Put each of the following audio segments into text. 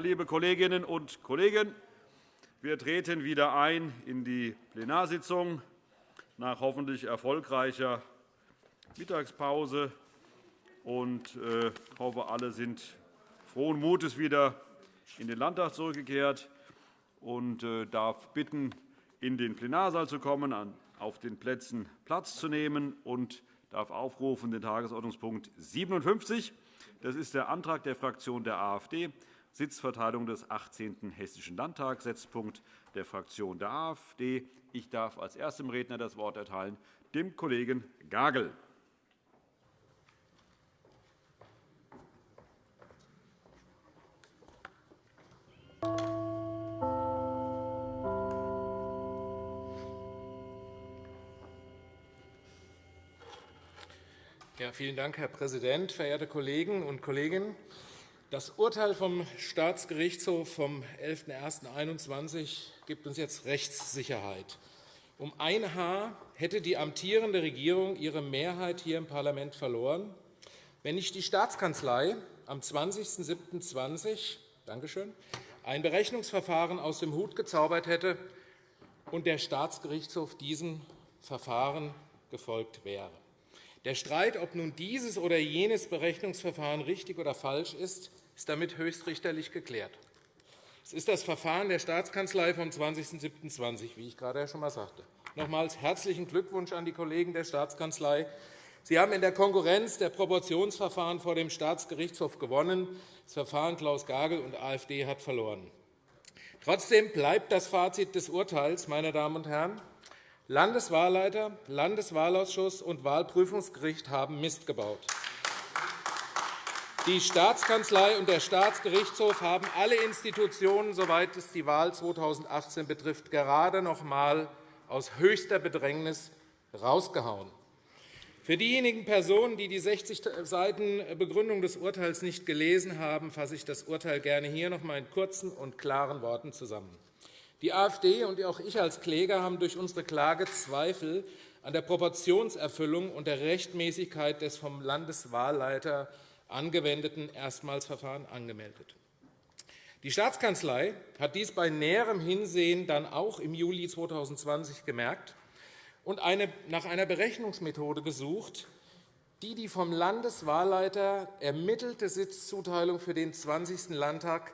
Liebe Kolleginnen und Kollegen, wir treten wieder ein in die Plenarsitzung nach hoffentlich erfolgreicher Mittagspause äh, hoffe, alle sind frohen Mutes wieder in den Landtag zurückgekehrt und äh, darf bitten, in den Plenarsaal zu kommen, auf den Plätzen Platz zu nehmen und darf aufrufen den Tagesordnungspunkt 57. Das ist der Antrag der Fraktion der AfD, Sitzverteilung des 18. Hessischen Landtags, Setzpunkt der Fraktion der AfD. Ich darf als erstem Redner das Wort erteilen dem Kollegen Gagel. Ja, vielen Dank, Herr Präsident, verehrte Kolleginnen und Kollegen! Das Urteil vom Staatsgerichtshof vom 11.01.2021 gibt uns jetzt Rechtssicherheit. Um ein Haar hätte die amtierende Regierung ihre Mehrheit hier im Parlament verloren, wenn nicht die Staatskanzlei am 20.07.2020 ein Berechnungsverfahren aus dem Hut gezaubert hätte und der Staatsgerichtshof diesem Verfahren gefolgt wäre. Der Streit, ob nun dieses oder jenes Berechnungsverfahren richtig oder falsch ist, ist damit höchstrichterlich geklärt. Es ist das Verfahren der Staatskanzlei vom 20.07.2020, wie ich gerade schon einmal sagte. Nochmals herzlichen Glückwunsch an die Kollegen der Staatskanzlei. Sie haben in der Konkurrenz der Proportionsverfahren vor dem Staatsgerichtshof gewonnen. Das Verfahren Klaus Gagel und AfD hat verloren. Trotzdem bleibt das Fazit des Urteils, meine Damen und Herren, Landeswahlleiter, Landeswahlausschuss und Wahlprüfungsgericht haben Mist gebaut. Die Staatskanzlei und der Staatsgerichtshof haben alle Institutionen, soweit es die Wahl 2018 betrifft, gerade noch einmal aus höchster Bedrängnis herausgehauen. Für diejenigen Personen, die die 60 Seiten Begründung des Urteils nicht gelesen haben, fasse ich das Urteil gerne hier noch einmal in kurzen und klaren Worten zusammen. Die AfD und auch ich als Kläger haben durch unsere Klage Zweifel an der Proportionserfüllung und der Rechtmäßigkeit des vom Landeswahlleiter angewendeten Erstmalsverfahrens angemeldet. Die Staatskanzlei hat dies bei näherem Hinsehen dann auch im Juli 2020 gemerkt und nach einer Berechnungsmethode gesucht, die die vom Landeswahlleiter ermittelte Sitzzuteilung für den 20. Landtag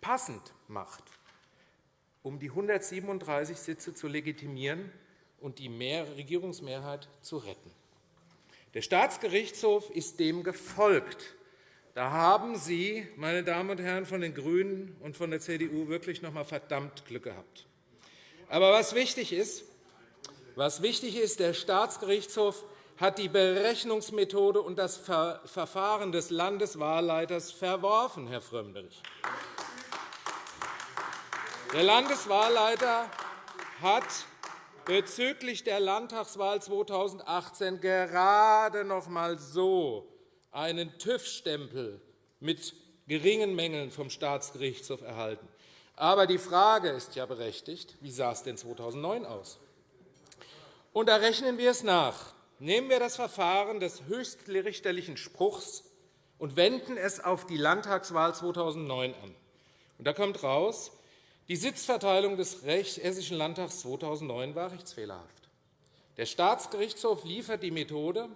passend macht um die 137 Sitze zu legitimieren und die Regierungsmehrheit zu retten. Der Staatsgerichtshof ist dem gefolgt. Da haben Sie, meine Damen und Herren von den GRÜNEN und von der CDU, wirklich noch einmal verdammt Glück gehabt. Aber was wichtig ist, was wichtig ist, der Staatsgerichtshof hat die Berechnungsmethode und das Verfahren des Landeswahlleiters verworfen, Herr Frömmrich. Der Landeswahlleiter hat bezüglich der Landtagswahl 2018 gerade noch einmal so einen TÜV-Stempel mit geringen Mängeln vom Staatsgerichtshof erhalten. Aber die Frage ist ja berechtigt, wie sah es denn 2009 aus? Und da rechnen wir es nach. Nehmen wir das Verfahren des höchstrichterlichen Spruchs und wenden es auf die Landtagswahl 2009 an. Und da kommt heraus, die Sitzverteilung des Hessischen Landtags 2009 war rechtsfehlerhaft. Der Staatsgerichtshof liefert die Methode,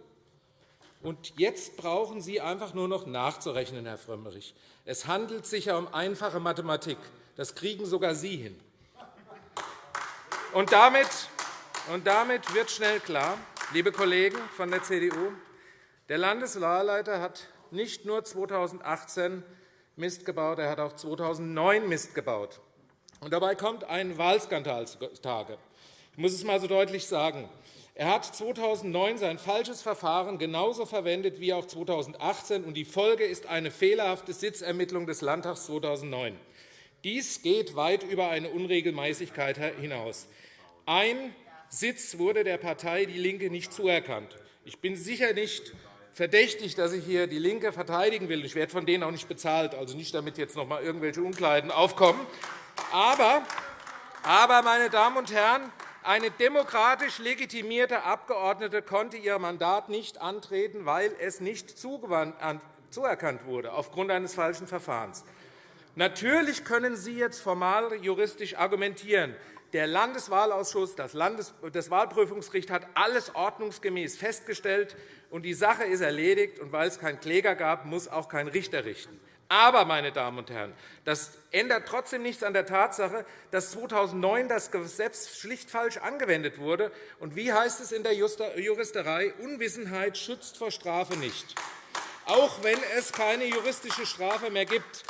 und jetzt brauchen Sie einfach nur noch nachzurechnen, Herr Frömmrich. Es handelt sich ja um einfache Mathematik. Das kriegen sogar Sie hin. Und damit, und damit wird schnell klar, liebe Kollegen von der CDU, der Landeswahlleiter hat nicht nur 2018 Mist gebaut, er hat auch 2009 Mist gebaut. Und dabei kommt ein Wahlskandal zutage. Ich muss es einmal so deutlich sagen. Er hat 2009 sein falsches Verfahren genauso verwendet wie auch 2018, und die Folge ist eine fehlerhafte Sitzermittlung des Landtags 2009. Dies geht weit über eine Unregelmäßigkeit hinaus. Ein Sitz wurde der Partei DIE LINKE nicht zuerkannt. Ich bin sicher nicht verdächtig, dass ich hier DIE LINKE verteidigen will. Ich werde von denen auch nicht bezahlt, also nicht, damit jetzt noch einmal irgendwelche Unklarheiten aufkommen. Aber, aber, meine Damen und Herren, eine demokratisch legitimierte Abgeordnete konnte ihr Mandat nicht antreten, weil es nicht zuerkannt wurde, aufgrund eines falschen Verfahrens. Natürlich können Sie jetzt formal juristisch argumentieren. Der Landeswahlausschuss, das, Landes das Wahlprüfungsgericht hat alles ordnungsgemäß festgestellt, und die Sache ist erledigt. Und weil es keinen Kläger gab, muss auch kein Richter richten. Aber, meine Damen und Herren, das ändert trotzdem nichts an der Tatsache, dass 2009 das Gesetz schlicht falsch angewendet wurde. Und wie heißt es in der Juristerei? Unwissenheit schützt vor Strafe nicht. Auch wenn es keine juristische Strafe mehr gibt,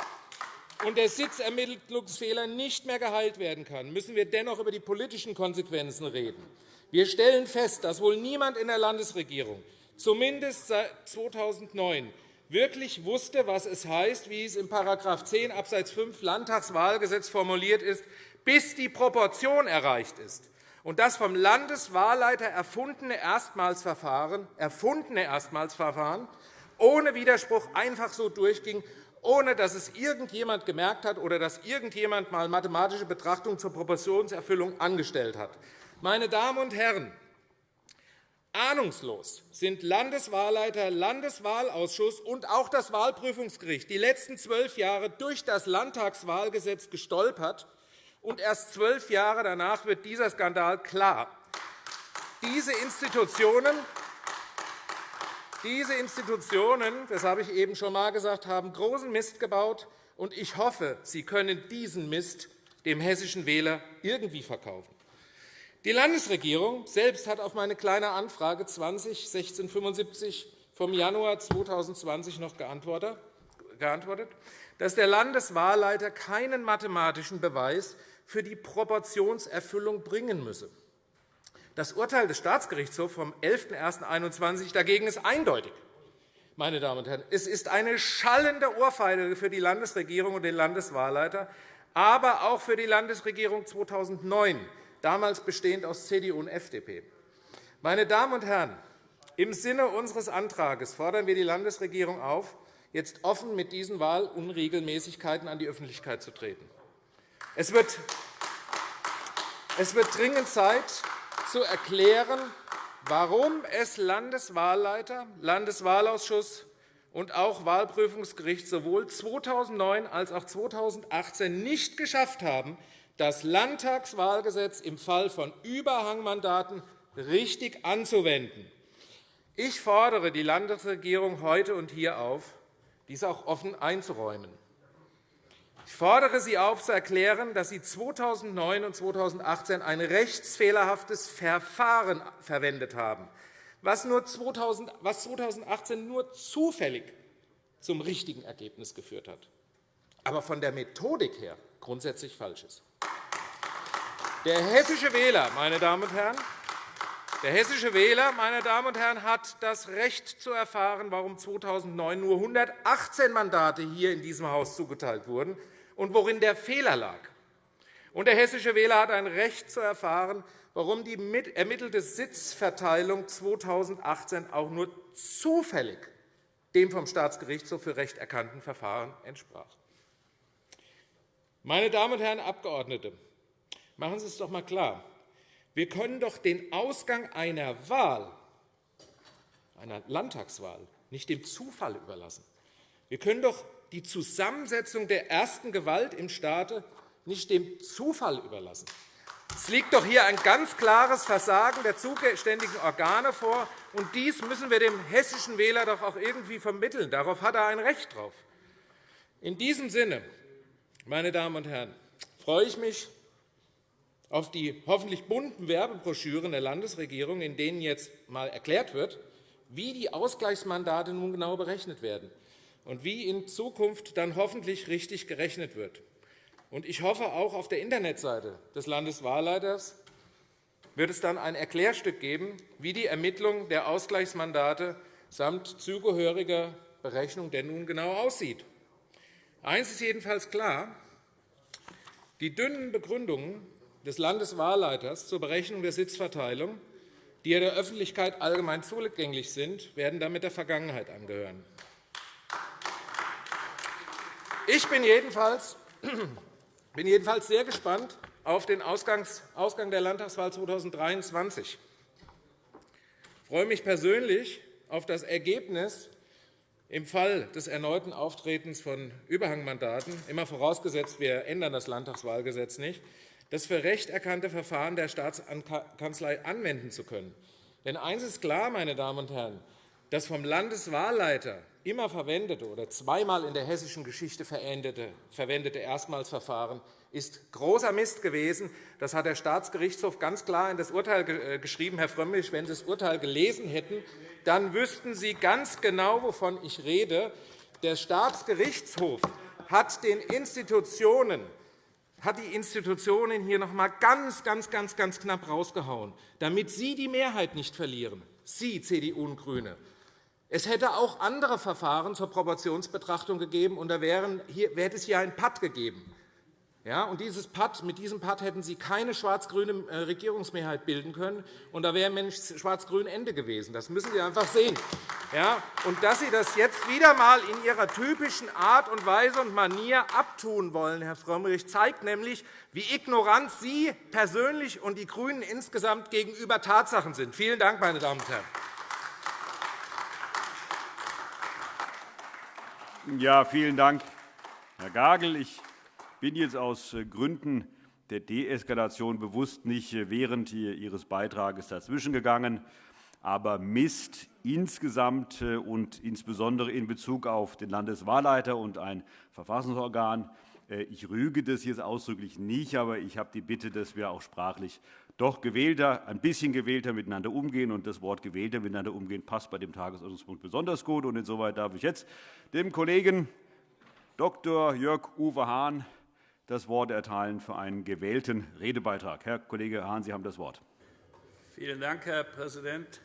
und der Sitzermittlungsfehler nicht mehr geheilt werden kann, müssen wir dennoch über die politischen Konsequenzen reden. Wir stellen fest, dass wohl niemand in der Landesregierung, zumindest seit 2009, wirklich wusste, was es heißt, wie es in § 10 Abs. 5 Landtagswahlgesetz formuliert ist, bis die Proportion erreicht ist und das vom Landeswahlleiter erfundene Erstmalsverfahren, erfundene Erstmalsverfahren ohne Widerspruch einfach so durchging ohne dass es irgendjemand gemerkt hat oder dass irgendjemand einmal mathematische Betrachtungen zur Proportionserfüllung angestellt hat. Meine Damen und Herren, ahnungslos sind Landeswahlleiter, Landeswahlausschuss und auch das Wahlprüfungsgericht die letzten zwölf Jahre durch das Landtagswahlgesetz gestolpert, und erst zwölf Jahre danach wird dieser Skandal klar. Diese Institutionen diese Institutionen, das habe ich eben schon einmal gesagt, haben großen Mist gebaut. und Ich hoffe, Sie können diesen Mist dem hessischen Wähler irgendwie verkaufen. Die Landesregierung selbst hat auf meine Kleine Anfrage 201675 vom Januar 2020 noch geantwortet, dass der Landeswahlleiter keinen mathematischen Beweis für die Proportionserfüllung bringen müsse. Das Urteil des Staatsgerichtshofs vom 11.01.2021 dagegen ist eindeutig. Meine Damen und Herren, es ist eine schallende Ohrfeige für die Landesregierung und den Landeswahlleiter, aber auch für die Landesregierung 2009, damals bestehend aus CDU und FDP. Meine Damen und Herren, im Sinne unseres Antrags fordern wir die Landesregierung auf, jetzt offen mit diesen Wahlunregelmäßigkeiten an die Öffentlichkeit zu treten. Es wird dringend Zeit, zu erklären, warum es Landeswahlleiter, Landeswahlausschuss und auch Wahlprüfungsgericht sowohl 2009 als auch 2018 nicht geschafft haben, das Landtagswahlgesetz im Fall von Überhangmandaten richtig anzuwenden. Ich fordere die Landesregierung heute und hier auf, dies auch offen einzuräumen. Ich fordere Sie auf, zu erklären, dass Sie 2009 und 2018 ein rechtsfehlerhaftes Verfahren verwendet haben, was 2018 nur zufällig zum richtigen Ergebnis geführt hat, aber von der Methodik her grundsätzlich falsch ist. Der hessische Wähler, meine Damen und Herren, der hessische Wähler meine Damen und Herren, hat das Recht zu erfahren, warum 2009 nur 118 Mandate hier in diesem Haus zugeteilt wurden und worin der Fehler lag. Und der hessische Wähler hat ein Recht zu erfahren, warum die ermittelte Sitzverteilung 2018 auch nur zufällig dem vom Staatsgerichtshof für Recht erkannten Verfahren entsprach. Meine Damen und Herren Abgeordnete, machen Sie es doch einmal klar. Wir können doch den Ausgang einer Wahl, einer Landtagswahl, nicht dem Zufall überlassen. Wir können doch die Zusammensetzung der ersten Gewalt im Staate nicht dem Zufall überlassen. Es liegt doch hier ein ganz klares Versagen der zuständigen Organe vor, und dies müssen wir dem hessischen Wähler doch auch irgendwie vermitteln. Darauf hat er ein Recht drauf. In diesem Sinne, meine Damen und Herren, freue ich mich auf die hoffentlich bunten Werbebroschüren der Landesregierung, in denen jetzt einmal erklärt wird, wie die Ausgleichsmandate nun genau berechnet werden und wie in Zukunft dann hoffentlich richtig gerechnet wird. Ich hoffe, auch auf der Internetseite des Landeswahlleiters wird es dann ein Erklärstück geben, wie die Ermittlung der Ausgleichsmandate samt zugehöriger Berechnung denn nun genau aussieht. Eines ist jedenfalls klar. Die dünnen Begründungen des Landeswahlleiters zur Berechnung der Sitzverteilung, die der Öffentlichkeit allgemein zugänglich sind, werden damit der Vergangenheit angehören. Ich bin jedenfalls, bin jedenfalls sehr gespannt auf den Ausgang der Landtagswahl 2023. Ich freue mich persönlich auf das Ergebnis Im Fall des erneuten Auftretens von Überhangmandaten, immer vorausgesetzt, wir ändern das Landtagswahlgesetz nicht, das für recht erkannte Verfahren der Staatskanzlei anwenden zu können. Denn eines ist klar, meine Damen und Herren, das vom Landeswahlleiter immer verwendete oder zweimal in der hessischen Geschichte verwendete Erstmalsverfahren ist großer Mist gewesen. Das hat der Staatsgerichtshof ganz klar in das Urteil äh, geschrieben. Herr Frömmrich, wenn Sie das Urteil gelesen hätten, dann wüssten Sie ganz genau, wovon ich rede. Der Staatsgerichtshof hat den Institutionen hat die Institutionen hier noch einmal ganz, ganz, ganz, ganz knapp rausgehauen, damit Sie die Mehrheit nicht verlieren, Sie, CDU und GRÜNE. Es hätte auch andere Verfahren zur Proportionsbetrachtung gegeben, und da wäre es hier ein Patt gegeben. Ja, und dieses Patt, mit diesem Patt hätten Sie keine schwarz-grüne äh, Regierungsmehrheit bilden können, und da wäre schwarz-grün Ende gewesen. Das müssen Sie einfach sehen. Ja, und dass Sie das jetzt wieder einmal in Ihrer typischen Art und Weise und Manier abtun wollen, Herr Frömmrich, zeigt nämlich, wie ignorant Sie persönlich und die GRÜNEN insgesamt gegenüber Tatsachen sind. Vielen Dank, meine Damen und Herren. Ja, vielen Dank, Herr Gagel. Ich bin jetzt aus äh, Gründen der Deeskalation bewusst nicht äh, während Ihres Beitrages dazwischengegangen. Aber Mist insgesamt äh, und insbesondere in Bezug auf den Landeswahlleiter und ein Verfassungsorgan, ich rüge das jetzt ausdrücklich nicht, aber ich habe die Bitte, dass wir auch sprachlich doch gewählter, ein bisschen gewählter miteinander umgehen. Und das Wort gewählter miteinander umgehen passt bei dem Tagesordnungspunkt besonders gut. Und insoweit darf ich jetzt dem Kollegen Dr. Jörg Uwe Hahn das Wort erteilen für einen gewählten Redebeitrag. Herr Kollege Hahn, Sie haben das Wort. Vielen Dank, Herr Präsident.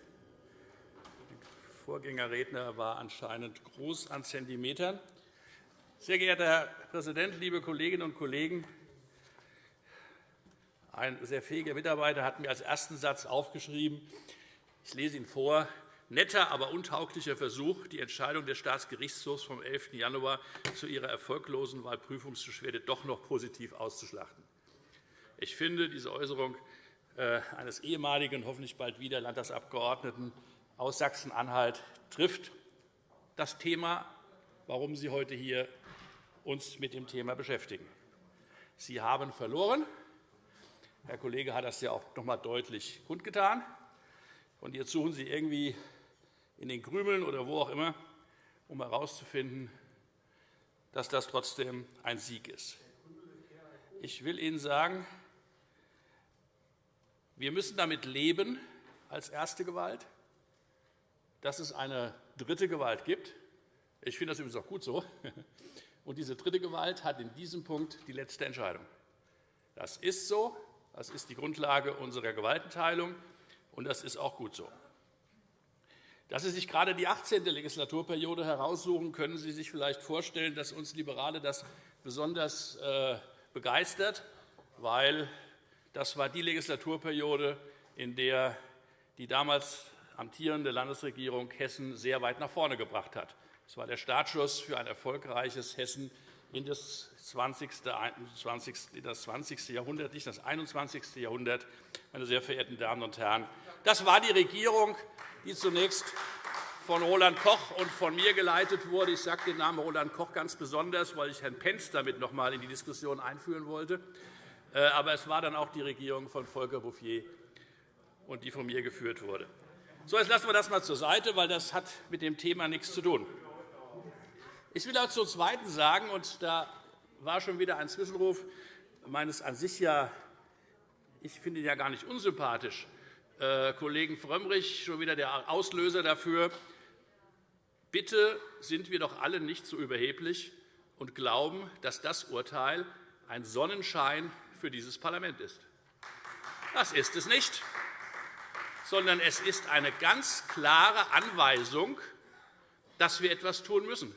Der Vorgängerredner war anscheinend groß an Zentimetern. Sehr geehrter Herr Präsident, liebe Kolleginnen und Kollegen! Ein sehr fähiger Mitarbeiter hat mir als ersten Satz aufgeschrieben, ich lese ihn vor, netter, aber untauglicher Versuch, die Entscheidung des Staatsgerichtshofs vom 11. Januar zu ihrer erfolglosen Wahlprüfungsbeschwerde doch noch positiv auszuschlachten. Ich finde, diese Äußerung äh, eines ehemaligen, hoffentlich bald wieder Landtagsabgeordneten aus Sachsen-Anhalt trifft das Thema, warum Sie heute hier uns mit dem Thema beschäftigen. Sie haben verloren. Herr Kollege hat das ja auch noch einmal deutlich kundgetan. Und jetzt suchen Sie irgendwie in den Krümeln oder wo auch immer, um herauszufinden, dass das trotzdem ein Sieg ist. Ich will Ihnen sagen, wir müssen damit leben, als erste Gewalt, dass es eine dritte Gewalt gibt. Ich finde das übrigens auch gut so. Und diese dritte Gewalt hat in diesem Punkt die letzte Entscheidung. Das ist so. Das ist die Grundlage unserer Gewaltenteilung, und das ist auch gut so. Dass Sie sich gerade die 18. Legislaturperiode heraussuchen, können Sie sich vielleicht vorstellen, dass uns Liberale das besonders äh, begeistert, weil das war die Legislaturperiode, in der die damals amtierende Landesregierung Hessen sehr weit nach vorne gebracht hat. Es war der Startschuss für ein erfolgreiches Hessen in das 20. Jahrhundert, nicht das 21. Jahrhundert. Meine sehr verehrten Damen und Herren, das war die Regierung, die zunächst von Roland Koch und von mir geleitet wurde. Ich sage den Namen Roland Koch ganz besonders, weil ich Herrn Pentz damit noch einmal in die Diskussion einführen wollte. Äh, aber es war dann auch die Regierung von Volker Bouffier, und die von mir geführt wurde. So, jetzt lassen wir das einmal zur Seite, weil das hat mit dem Thema nichts zu tun. Ich will auch zum Zweiten sagen, und da war schon wieder ein Zwischenruf meines an sich ja, ich finde ja gar nicht unsympathisch, Kollegen Frömmrich schon wieder der Auslöser dafür. Bitte sind wir doch alle nicht so überheblich und glauben, dass das Urteil ein Sonnenschein für dieses Parlament ist. Das ist es nicht, sondern es ist eine ganz klare Anweisung, dass wir etwas tun müssen.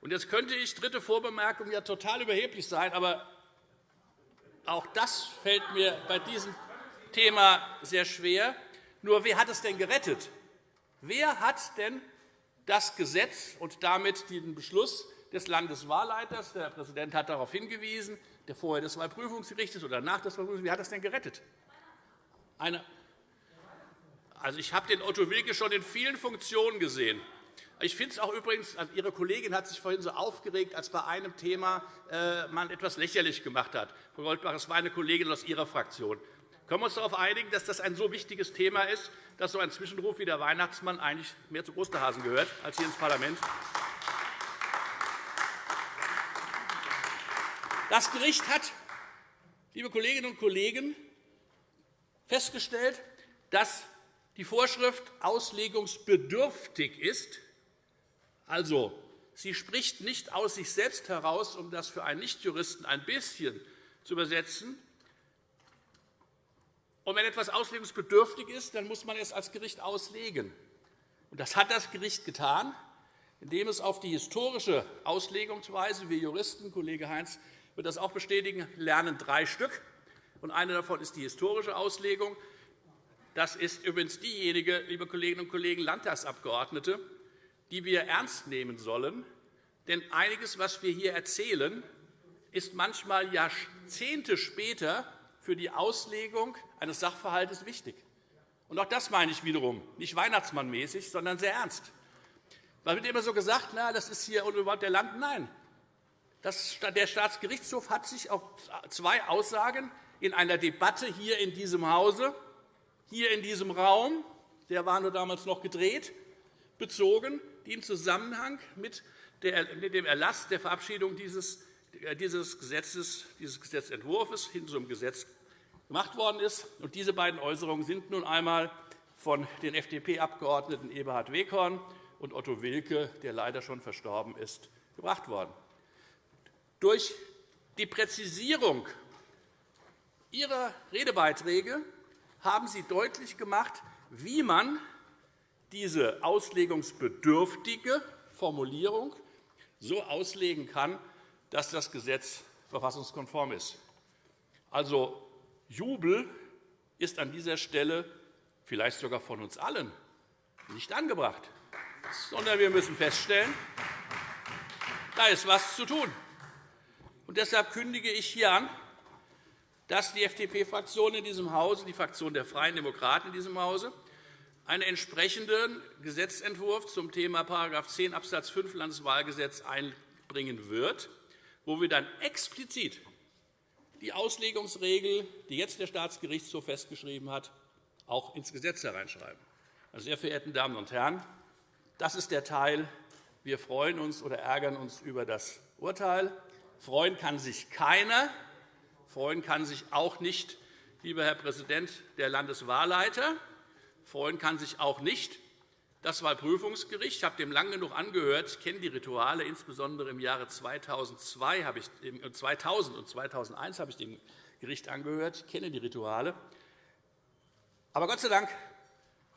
Und jetzt könnte ich, dritte Vorbemerkung, ja total überheblich sein, aber auch das fällt mir bei diesem Thema sehr schwer. Nur wer hat es denn gerettet? Wer hat denn das Gesetz und damit den Beschluss des Landeswahlleiters, der Präsident hat darauf hingewiesen, der vorher des Wahlprüfungsgerichts oder nach des Wahlprüfungsgerichts, wer hat das denn gerettet? Eine also, ich habe den Otto Wilke schon in vielen Funktionen gesehen. Ich finde es auch übrigens, also Ihre Kollegin hat sich vorhin so aufgeregt, als bei einem Thema äh, man etwas lächerlich gemacht hat. Frau Goldbach, es war eine Kollegin aus Ihrer Fraktion. Können wir uns darauf einigen, dass das ein so wichtiges Thema ist, dass so ein Zwischenruf wie der Weihnachtsmann eigentlich mehr zu Osterhasen gehört als hier ins Parlament? Das Gericht hat, liebe Kolleginnen und Kollegen, festgestellt, dass die Vorschrift auslegungsbedürftig ist. Also, sie spricht nicht aus sich selbst heraus, um das für einen Nichtjuristen ein bisschen zu übersetzen. Und wenn etwas auslegungsbedürftig ist, dann muss man es als Gericht auslegen. Und das hat das Gericht getan, indem es auf die historische Auslegungsweise, wir Juristen, Kollege Heinz wird das auch bestätigen, lernen drei Stück. Und eine davon ist die historische Auslegung. Das ist übrigens diejenige, liebe Kolleginnen und Kollegen Landtagsabgeordnete, die wir ernst nehmen sollen. Denn einiges, was wir hier erzählen, ist manchmal Jahrzehnte später für die Auslegung eines Sachverhalts wichtig. Und auch das meine ich wiederum nicht weihnachtsmannmäßig, sondern sehr ernst. Da wird immer so gesagt, na, das ist hier überhaupt der Land. Nein. Das, der Staatsgerichtshof hat sich auf zwei Aussagen in einer Debatte hier in diesem Hause hier in diesem Raum, der war nur damals noch gedreht, bezogen, die im Zusammenhang mit dem Erlass der Verabschiedung dieses, äh, dieses, Gesetzes, dieses Gesetzentwurfs hin zum Gesetz gemacht worden ist. Und diese beiden Äußerungen sind nun einmal von den FDP-Abgeordneten Eberhard Weghorn und Otto Wilke, der leider schon verstorben ist, gebracht worden. Durch die Präzisierung Ihrer Redebeiträge haben Sie deutlich gemacht, wie man diese auslegungsbedürftige Formulierung so auslegen kann, dass das Gesetz verfassungskonform ist. Also Jubel ist an dieser Stelle vielleicht sogar von uns allen nicht angebracht, sondern wir müssen feststellen, da ist etwas zu tun. Und deshalb kündige ich hier an, dass die FDP-Fraktion in diesem Hause, die Fraktion der Freien Demokraten in diesem Hause, einen entsprechenden Gesetzentwurf zum Thema § 10 Abs. 5 Landeswahlgesetz einbringen wird, wo wir dann explizit die Auslegungsregel, die jetzt der Staatsgerichtshof festgeschrieben hat, auch ins Gesetz hereinschreiben. Meine sehr verehrten Damen und Herren, das ist der Teil. Wir freuen uns oder ärgern uns über das Urteil. Freuen kann sich keiner, Freuen kann sich auch nicht, lieber Herr Präsident, der Landeswahlleiter. Freuen kann sich auch nicht das Wahlprüfungsgericht. Ich habe dem lang genug angehört. Ich kenne die Rituale. Insbesondere im Jahre 2002 habe ich, 2000 und 2001 habe ich dem Gericht angehört. Ich kenne die Rituale. Aber Gott sei Dank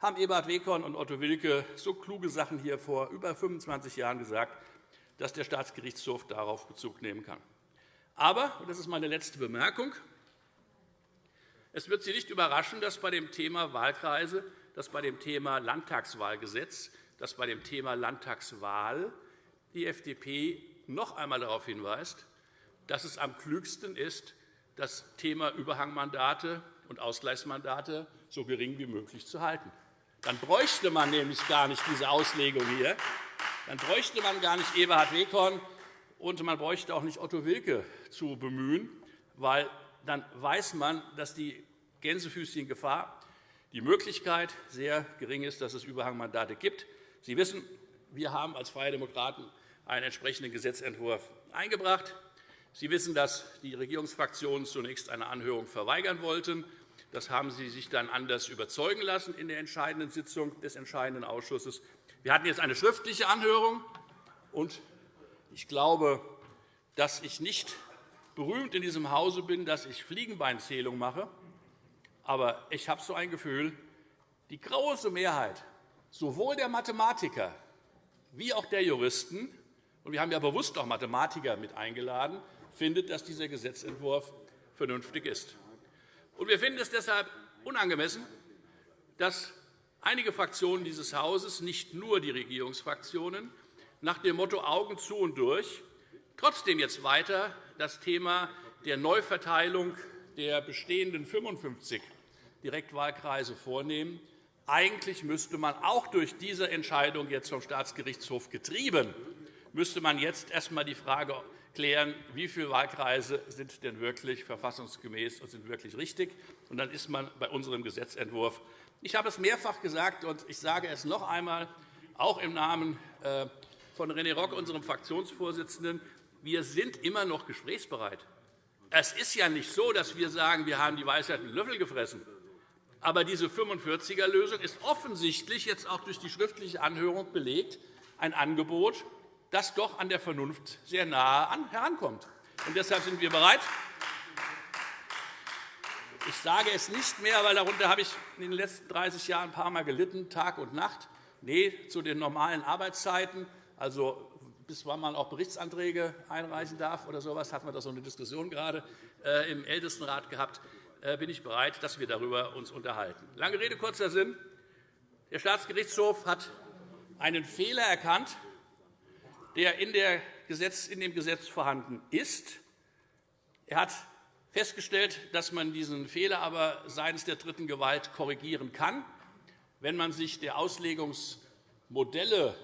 haben Eberhard Weghorn und Otto Wilke so kluge Sachen hier vor über 25 Jahren gesagt, dass der Staatsgerichtshof darauf Bezug nehmen kann. Aber, und das ist meine letzte Bemerkung, es wird Sie nicht überraschen, dass bei dem Thema Wahlkreise, dass bei dem Thema Landtagswahlgesetz, dass bei dem Thema Landtagswahl die FDP noch einmal darauf hinweist, dass es am klügsten ist, das Thema Überhangmandate und Ausgleichsmandate so gering wie möglich zu halten. Dann bräuchte man nämlich gar nicht diese Auslegung hier. Dann bräuchte man gar nicht Eberhard Weghorn, und man bräuchte auch nicht Otto Wilke zu bemühen, weil dann weiß man, dass die Gänsefüßchen-Gefahr, die Möglichkeit sehr gering ist, dass es Überhangmandate gibt. Sie wissen, wir haben als Freie Demokraten einen entsprechenden Gesetzentwurf eingebracht. Sie wissen, dass die Regierungsfraktionen zunächst eine Anhörung verweigern wollten. Das haben Sie sich dann anders überzeugen lassen in der entscheidenden Sitzung des entscheidenden Ausschusses. Wir hatten jetzt eine schriftliche Anhörung, und ich glaube, dass ich nicht berühmt in diesem Hause bin, dass ich Fliegenbeinzählung mache. Aber ich habe so ein Gefühl, die große Mehrheit sowohl der Mathematiker wie auch der Juristen – und wir haben ja bewusst auch Mathematiker mit eingeladen – findet, dass dieser Gesetzentwurf vernünftig ist. Und wir finden es deshalb unangemessen, dass einige Fraktionen dieses Hauses, nicht nur die Regierungsfraktionen, nach dem Motto Augen zu und durch trotzdem jetzt weiter das Thema der Neuverteilung der bestehenden 55 Direktwahlkreise vornehmen, Eigentlich müsste man auch durch diese Entscheidung jetzt vom Staatsgerichtshof getrieben, müsste man jetzt erst einmal die Frage klären, wie viele Wahlkreise sind denn wirklich verfassungsgemäß und sind wirklich richtig. Und dann ist man bei unserem Gesetzentwurf. Ich habe es mehrfach gesagt, und ich sage es noch einmal, auch im Namen äh, von René Rock, unserem Fraktionsvorsitzenden. Wir sind immer noch gesprächsbereit. Es ist ja nicht so, dass wir sagen, wir haben die Weisheit mit Löffel gefressen. Aber diese 45er-Lösung ist offensichtlich jetzt auch durch die schriftliche Anhörung belegt, ein Angebot, das doch an der Vernunft sehr nahe herankommt. Und deshalb sind wir bereit. Ich sage es nicht mehr, weil darunter habe ich in den letzten 30 Jahren ein paar Mal gelitten, Tag und Nacht. Nee, zu den normalen Arbeitszeiten, also wann man auch Berichtsanträge einreichen darf oder so etwas, hatten wir da so eine Diskussion gerade äh, im Ältestenrat gehabt, äh, bin ich bereit, dass wir darüber uns unterhalten. Lange Rede, kurzer Sinn. Der Staatsgerichtshof hat einen Fehler erkannt, der in dem Gesetz vorhanden ist. Er hat festgestellt, dass man diesen Fehler aber seitens der dritten Gewalt korrigieren kann, wenn man sich der Auslegungsmodelle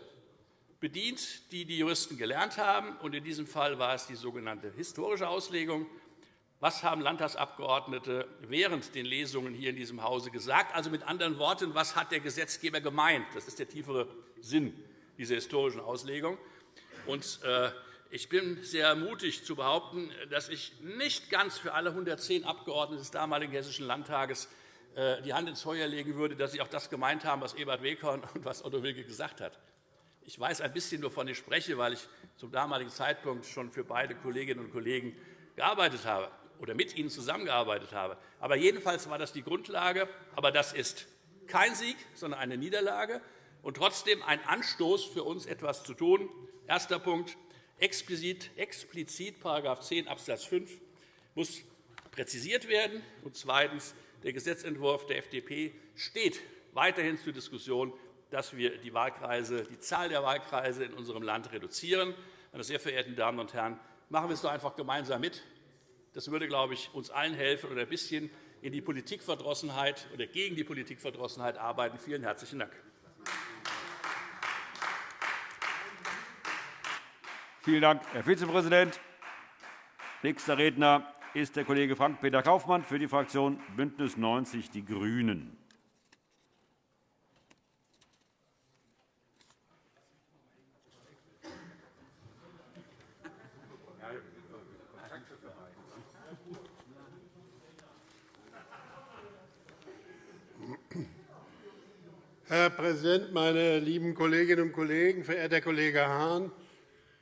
bedient, die die Juristen gelernt haben. Und in diesem Fall war es die sogenannte historische Auslegung. Was haben Landtagsabgeordnete während den Lesungen hier in diesem Hause gesagt? Also mit anderen Worten, was hat der Gesetzgeber gemeint? Das ist der tiefere Sinn dieser historischen Auslegung. Und, äh, ich bin sehr mutig zu behaupten, dass ich nicht ganz für alle 110 Abgeordnete des damaligen Hessischen Landtages äh, die Hand ins Feuer legen würde, dass Sie auch das gemeint haben, was Ebert Weghorn und was Otto Wilke gesagt hat. Ich weiß ein bisschen, wovon ich spreche, weil ich zum damaligen Zeitpunkt schon für beide Kolleginnen und Kollegen gearbeitet habe oder mit ihnen zusammengearbeitet habe. Aber jedenfalls war das die Grundlage. Aber das ist kein Sieg, sondern eine Niederlage und trotzdem ein Anstoß für uns, etwas zu tun. Erster Punkt. Explizit, explizit § 10 Abs. 5 muss präzisiert werden. Und zweitens. Der Gesetzentwurf der FDP steht weiterhin zur Diskussion, dass wir die, Wahlkreise, die Zahl der Wahlkreise in unserem Land reduzieren. Meine sehr verehrten Damen und Herren, machen wir es doch einfach gemeinsam mit. Das würde, glaube ich, uns allen helfen oder ein bisschen in die Politikverdrossenheit oder gegen die Politikverdrossenheit arbeiten. Vielen herzlichen Dank. Vielen Dank, Herr Vizepräsident. Nächster Redner ist der Kollege Frank-Peter Kaufmann für die Fraktion BÜNDNIS 90 die GRÜNEN. Herr Präsident, meine lieben Kolleginnen und Kollegen! Verehrter Kollege Hahn!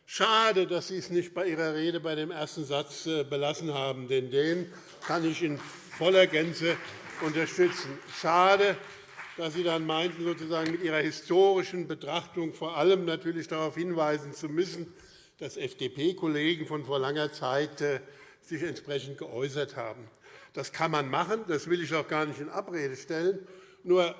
Schade, dass Sie es nicht bei Ihrer Rede bei dem ersten Satz äh, belassen haben, denn den kann ich in voller Gänze unterstützen. Schade, dass Sie dann meinten, sozusagen mit Ihrer historischen Betrachtung vor allem natürlich darauf hinweisen zu müssen, dass FDP-Kollegen von vor langer Zeit äh, sich entsprechend geäußert haben. Das kann man machen, das will ich auch gar nicht in Abrede stellen. Nur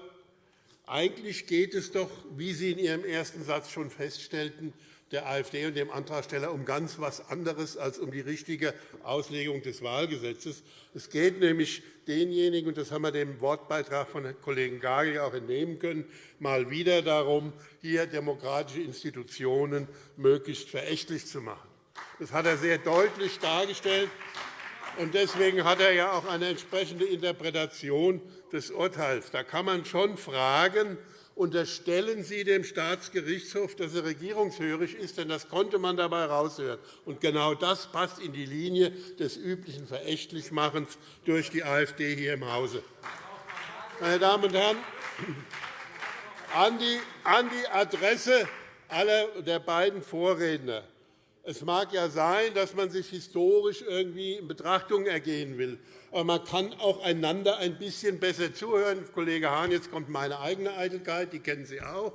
eigentlich geht es doch, wie Sie in Ihrem ersten Satz schon feststellten, der AfD und dem Antragsteller um ganz etwas anderes als um die richtige Auslegung des Wahlgesetzes. Es geht nämlich denjenigen, und das haben wir dem Wortbeitrag von Kollegen Gagel auch entnehmen können, mal wieder darum, hier demokratische Institutionen möglichst verächtlich zu machen. Das hat er sehr deutlich dargestellt. Deswegen hat er ja auch eine entsprechende Interpretation des Urteils. Da kann man schon fragen, unterstellen Sie dem Staatsgerichtshof, dass er regierungshörig ist, denn das konnte man dabei heraushören. Und genau das passt in die Linie des üblichen Verächtlichmachens durch die AfD hier im Hause. Meine Damen und Herren, an die Adresse aller der beiden Vorredner. Es mag ja sein, dass man sich historisch irgendwie in Betrachtung ergehen will. Aber man kann auch einander ein bisschen besser zuhören. Kollege Hahn, jetzt kommt meine eigene Eitelkeit, die kennen Sie auch.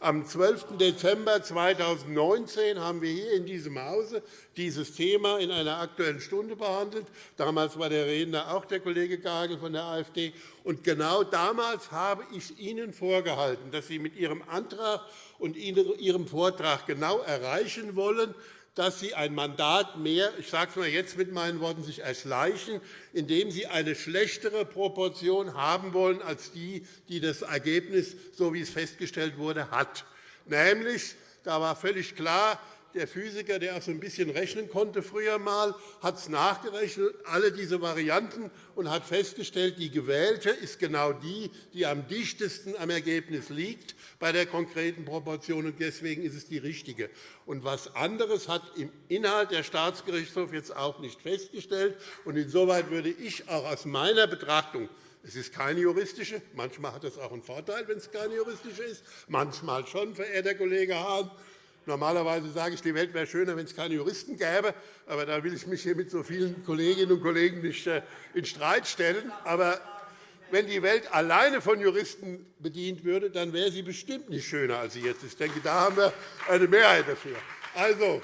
Am 12. Dezember 2019 haben wir hier in diesem Hause dieses Thema in einer Aktuellen Stunde behandelt. Damals war der Redner auch der Kollege Gagel von der AfD. Und genau damals habe ich Ihnen vorgehalten, dass Sie mit Ihrem Antrag und Ihrem Vortrag genau erreichen wollen, dass Sie ein Mandat mehr, ich sage es mal jetzt mit meinen Worten, sich erschleichen, indem Sie eine schlechtere Proportion haben wollen als die, die das Ergebnis, so wie es festgestellt wurde, hat. Nämlich, da war völlig klar, der Physiker, der auch so ein bisschen rechnen konnte früher mal, hat es nachgerechnet, alle diese Varianten, und hat festgestellt, die gewählte ist genau die, die am dichtesten am Ergebnis liegt bei der konkreten Proportion, und deswegen ist es die richtige. Und etwas anderes hat im Inhalt der Staatsgerichtshof jetzt auch nicht festgestellt. Und insoweit würde ich auch aus meiner Betrachtung es ist keine juristische. Manchmal hat es auch einen Vorteil, wenn es keine juristische ist. Manchmal schon, verehrter Kollege Hahn. Normalerweise sage ich, die Welt wäre schöner, wenn es keine Juristen gäbe. Aber da will ich mich hier mit so vielen Kolleginnen und Kollegen nicht äh, in Streit stellen. Aber wenn die Welt alleine von Juristen bedient würde, dann wäre sie bestimmt nicht schöner, als sie jetzt ist. Ich denke, da haben wir eine Mehrheit dafür. Also,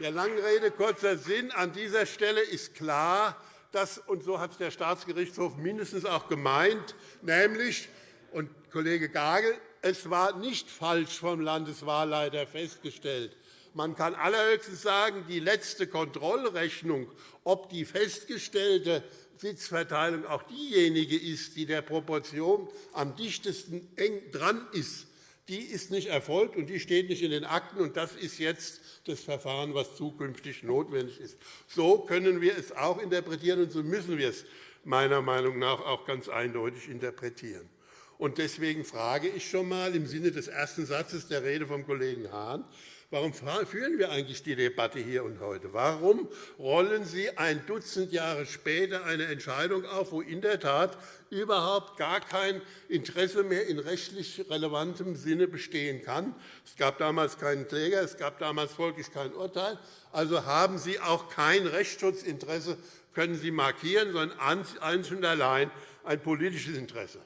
der langen Rede kurzer Sinn. An dieser Stelle ist klar, dass, und so hat es der Staatsgerichtshof mindestens auch gemeint, nämlich, und Kollege Gagel, es war nicht falsch vom Landeswahlleiter festgestellt. Man kann allerhöchstens sagen, die letzte Kontrollrechnung, ob die festgestellte Sitzverteilung auch diejenige ist, die der Proportion am dichtesten eng dran ist, die ist nicht erfolgt, und die steht nicht in den Akten. Und das ist jetzt das Verfahren, das zukünftig notwendig ist. So können wir es auch interpretieren, und so müssen wir es meiner Meinung nach auch ganz eindeutig interpretieren. Und deswegen frage ich schon einmal im Sinne des ersten Satzes der Rede vom Kollegen Hahn, Warum führen wir eigentlich die Debatte hier und heute? Warum rollen Sie ein Dutzend Jahre später eine Entscheidung auf, wo in der Tat überhaupt gar kein Interesse mehr in rechtlich relevantem Sinne bestehen kann? Es gab damals keinen Kläger, es gab damals folglich kein Urteil. Also haben Sie auch kein Rechtsschutzinteresse, können Sie markieren, sondern einzig und allein ein politisches Interesse.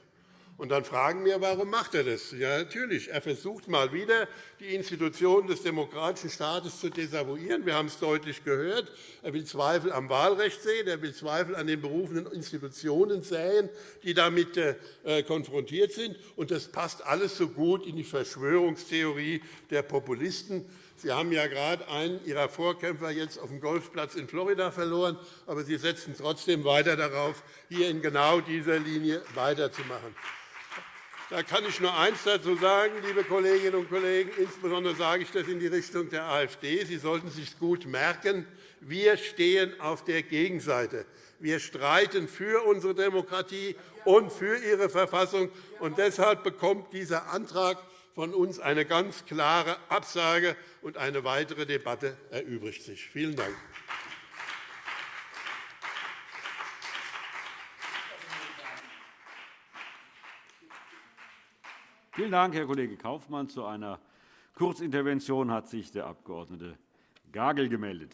Und dann fragen wir, warum macht er das? Ja, natürlich. Er versucht mal wieder, die Institutionen des demokratischen Staates zu desavouieren. Wir haben es deutlich gehört. Er will Zweifel am Wahlrecht sehen. Er will Zweifel an den berufenen Institutionen sehen, die damit äh, konfrontiert sind. Und das passt alles so gut in die Verschwörungstheorie der Populisten. Sie haben ja gerade einen Ihrer Vorkämpfer jetzt auf dem Golfplatz in Florida verloren, aber Sie setzen trotzdem weiter darauf, hier in genau dieser Linie weiterzumachen. Da kann ich nur eines dazu sagen, liebe Kolleginnen und Kollegen. Insbesondere sage ich das in die Richtung der AfD. Sie sollten sich gut merken, wir stehen auf der Gegenseite. Wir streiten für unsere Demokratie und für ihre Verfassung. Und deshalb bekommt dieser Antrag von uns eine ganz klare Absage, und eine weitere Debatte erübrigt sich. Vielen Dank. Vielen Dank, Herr Kollege Kaufmann. Zu einer Kurzintervention hat sich der Abg. Gagel gemeldet.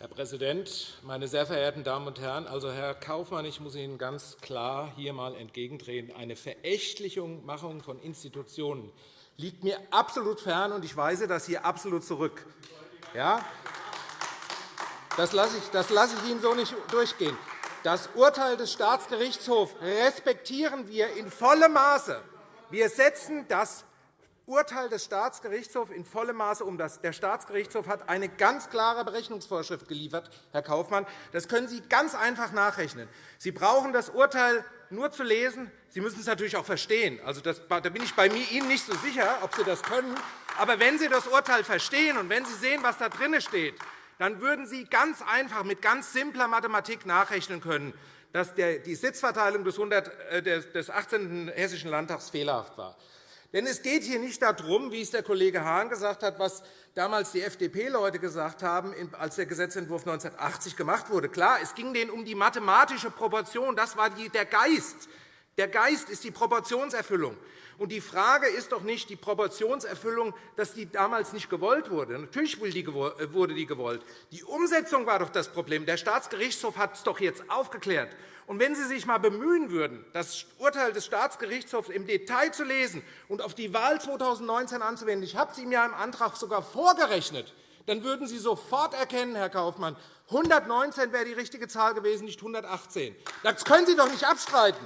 Herr Präsident, meine sehr verehrten Damen und Herren! Also, Herr Kaufmann, ich muss Ihnen ganz klar hier einmal entgegentreten. Eine Verächtlichung von Institutionen liegt mir absolut fern, und ich weise das hier absolut zurück. Ja? Das lasse ich, das ich Ihnen so nicht durchgehen. Das Urteil des Staatsgerichtshofs respektieren wir in vollem Maße. Wir setzen das Urteil des Staatsgerichtshofs in vollem Maße um. Der Staatsgerichtshof hat eine ganz klare Berechnungsvorschrift geliefert, Herr Kaufmann. Das können Sie ganz einfach nachrechnen. Sie brauchen das Urteil nur zu lesen. Sie müssen es natürlich auch verstehen. Also, das, da bin ich bei Ihnen nicht so sicher, ob Sie das können. Aber wenn Sie das Urteil verstehen und wenn Sie sehen, was da drin steht, dann würden Sie ganz einfach mit ganz simpler Mathematik nachrechnen können, dass die Sitzverteilung des 18. Äh, Hessischen Landtags fehlerhaft war. Denn es geht hier nicht darum, wie es der Kollege Hahn gesagt hat, was damals die FDP-Leute gesagt haben, als der Gesetzentwurf 1980 gemacht wurde. Klar, es ging denen um die mathematische Proportion. Das war der Geist. Der Geist ist die Proportionserfüllung. Und die Frage ist doch nicht die Proportionserfüllung, dass die damals nicht gewollt wurde. Natürlich äh, wurde die gewollt. Die Umsetzung war doch das Problem. Der Staatsgerichtshof hat es doch jetzt aufgeklärt. Und wenn Sie sich einmal bemühen würden, das Urteil des Staatsgerichtshofs im Detail zu lesen und auf die Wahl 2019 anzuwenden, ich habe es Ihnen ja im Antrag sogar vorgerechnet, dann würden Sie sofort erkennen, Herr Kaufmann, 119 wäre die richtige Zahl gewesen, nicht 118. Das können Sie doch nicht abstreiten.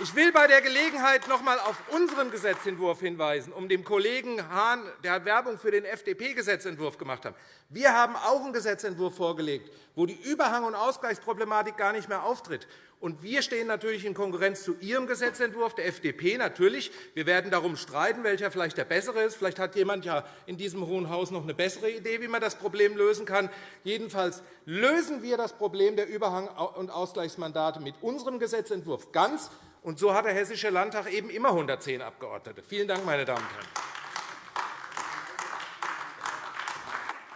Ich will bei der Gelegenheit noch einmal auf unseren Gesetzentwurf hinweisen, um dem Kollegen Hahn, der Werbung für den FDP-Gesetzentwurf gemacht hat. Wir haben auch einen Gesetzentwurf vorgelegt, wo die Überhang- und Ausgleichsproblematik gar nicht mehr auftritt. Und wir stehen natürlich in Konkurrenz zu Ihrem Gesetzentwurf, der FDP natürlich. Wir werden darum streiten, welcher vielleicht der bessere ist. Vielleicht hat jemand ja in diesem Hohen Haus noch eine bessere Idee, wie man das Problem lösen kann. Jedenfalls lösen wir das Problem der Überhang- und Ausgleichsmandate mit unserem Gesetzentwurf ganz. Und so hat der Hessische Landtag eben immer 110 Abgeordnete. Vielen Dank, meine Damen und Herren.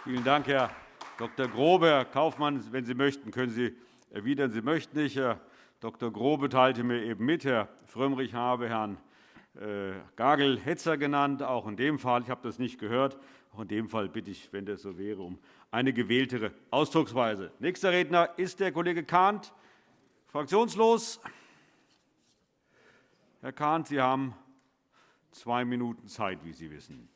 Vielen Dank, Herr Dr. Grobe. Herr Kaufmann, wenn Sie möchten, können Sie erwidern. Sie möchten nicht. Herr Dr. Grobe teilte mir eben mit, Herr Frömmrich habe Herrn äh, Gagel Hetzer genannt. Auch in dem Fall, ich habe das nicht gehört, auch in dem Fall bitte ich, wenn das so wäre, um eine gewähltere Ausdrucksweise. Nächster Redner ist der Kollege Kahnt, fraktionslos. Herr Kahnt, Sie haben zwei Minuten Zeit, wie Sie wissen.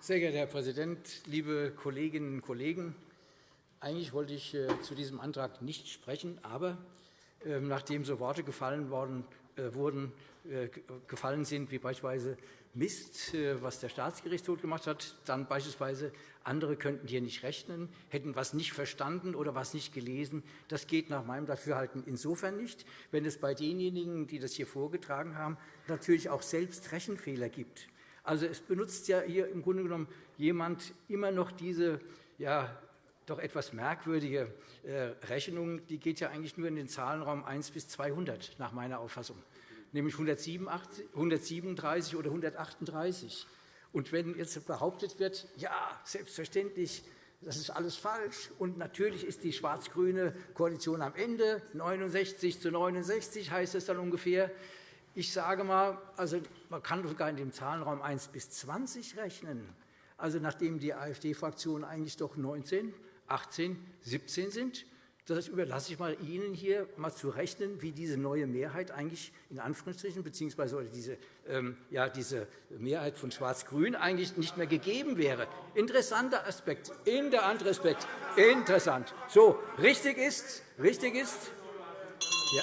Sehr geehrter Herr Präsident, liebe Kolleginnen und Kollegen! Eigentlich wollte ich äh, zu diesem Antrag nicht sprechen, aber ähm, nachdem so Worte gefallen, worden, äh, wurden, äh, gefallen sind, wie beispielsweise Mist, was der Staatsgerichtshof gemacht hat, dann beispielsweise andere könnten hier nicht rechnen, hätten etwas nicht verstanden oder etwas nicht gelesen. Das geht nach meinem Dafürhalten insofern nicht, wenn es bei denjenigen, die das hier vorgetragen haben, natürlich auch selbst Rechenfehler gibt. Also es benutzt ja hier im Grunde genommen jemand immer noch diese ja, doch etwas merkwürdige äh, Rechnung, die geht ja eigentlich nur in den Zahlenraum 1 bis 200 nach meiner Auffassung, nämlich 137 oder 138. Und wenn jetzt behauptet wird, ja, selbstverständlich, das ist alles falsch, und natürlich ist die schwarz-grüne Koalition am Ende, 69 zu 69 heißt es dann ungefähr, ich sage mal, also man kann sogar in dem Zahlenraum 1 bis 20 rechnen. Also nachdem die AfD-Fraktion eigentlich doch 19 18, 17 sind. Das überlasse ich mal Ihnen hier mal zu rechnen, wie diese neue Mehrheit eigentlich in Anführungsstrichen beziehungsweise diese, ähm, ja, diese Mehrheit von Schwarz-Grün eigentlich nicht mehr gegeben wäre. Interessanter Aspekt, in Aspekt, interessant. So, richtig ist, richtig ist, ja,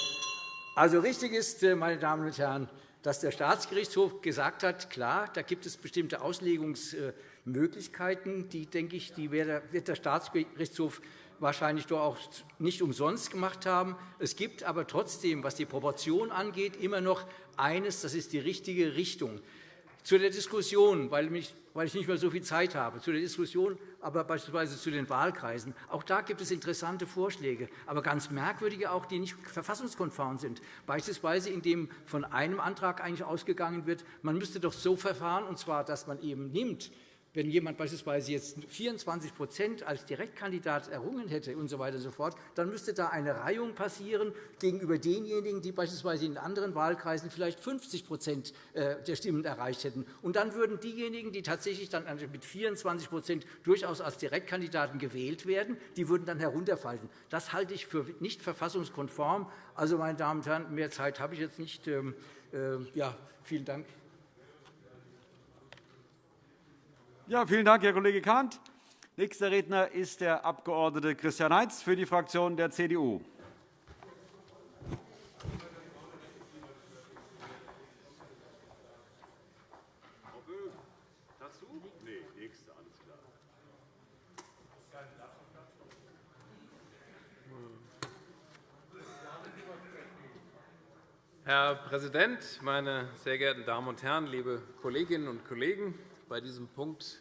also richtig ist, äh, meine Damen und Herren, dass der Staatsgerichtshof gesagt hat, klar, da gibt es bestimmte Auslegungs Möglichkeiten, die, denke ich, die wird der Staatsgerichtshof wahrscheinlich doch auch nicht umsonst gemacht haben. Es gibt aber trotzdem, was die Proportion angeht, immer noch eines, das ist die richtige Richtung. Zu der Diskussion, weil ich nicht mehr so viel Zeit habe, zu der Diskussion, aber beispielsweise zu den Wahlkreisen. Auch da gibt es interessante Vorschläge, aber ganz merkwürdige auch, die nicht verfassungskonform sind. Beispielsweise, indem von einem Antrag eigentlich ausgegangen wird, man müsste doch so verfahren, und zwar, dass man eben nimmt, wenn jemand beispielsweise jetzt 24% als Direktkandidat errungen hätte und so weiter und so fort, dann müsste da eine Reihung passieren gegenüber denjenigen, die beispielsweise in anderen Wahlkreisen vielleicht 50% äh, der Stimmen erreicht hätten. Und dann würden diejenigen, die tatsächlich dann mit 24% durchaus als Direktkandidaten gewählt werden, die würden dann herunterfallen. Das halte ich für nicht verfassungskonform. Also, meine Damen und Herren, mehr Zeit habe ich jetzt nicht. Ähm, äh, ja, vielen Dank. Ja, vielen Dank, Herr Kollege Kahnt. Nächster Redner ist der Abg. Christian Heitz für die Fraktion der CDU. Herr Präsident, meine sehr geehrten Damen und Herren, liebe Kolleginnen und Kollegen! Bei diesem Punkt,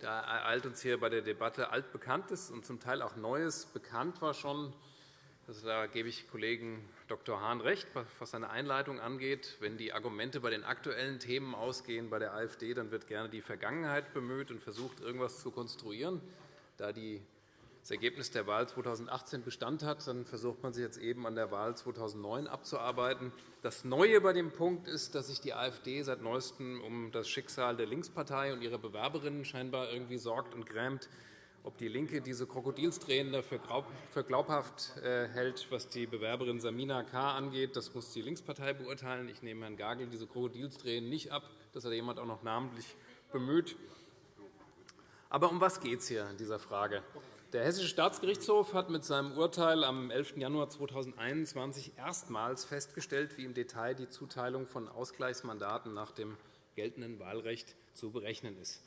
da ereilt uns hier bei der Debatte Altbekanntes und zum Teil auch Neues bekannt war schon. Also, da gebe ich Kollegen Dr. Hahn recht, was seine Einleitung angeht. Wenn die Argumente bei den aktuellen Themen ausgehen bei der AfD, dann wird gerne die Vergangenheit bemüht und versucht, irgendetwas zu konstruieren. Da die das Ergebnis der Wahl 2018 Bestand hat, dann versucht man sich jetzt eben an der Wahl 2009 abzuarbeiten. Das Neue bei dem Punkt ist, dass sich die AfD seit Neuestem um das Schicksal der Linkspartei und ihrer Bewerberinnen scheinbar irgendwie sorgt und grämt. Ob die LINKE diese Krokodilstränen dafür glaubhaft äh, hält, was die Bewerberin Samina K. angeht, das muss die Linkspartei beurteilen. Ich nehme Herrn Gagel diese Krokodilstränen nicht ab. Das hat jemand auch noch namentlich bemüht. Aber um was geht es hier in dieser Frage? Der Hessische Staatsgerichtshof hat mit seinem Urteil am 11. Januar 2021 erstmals festgestellt, wie im Detail die Zuteilung von Ausgleichsmandaten nach dem geltenden Wahlrecht zu berechnen ist.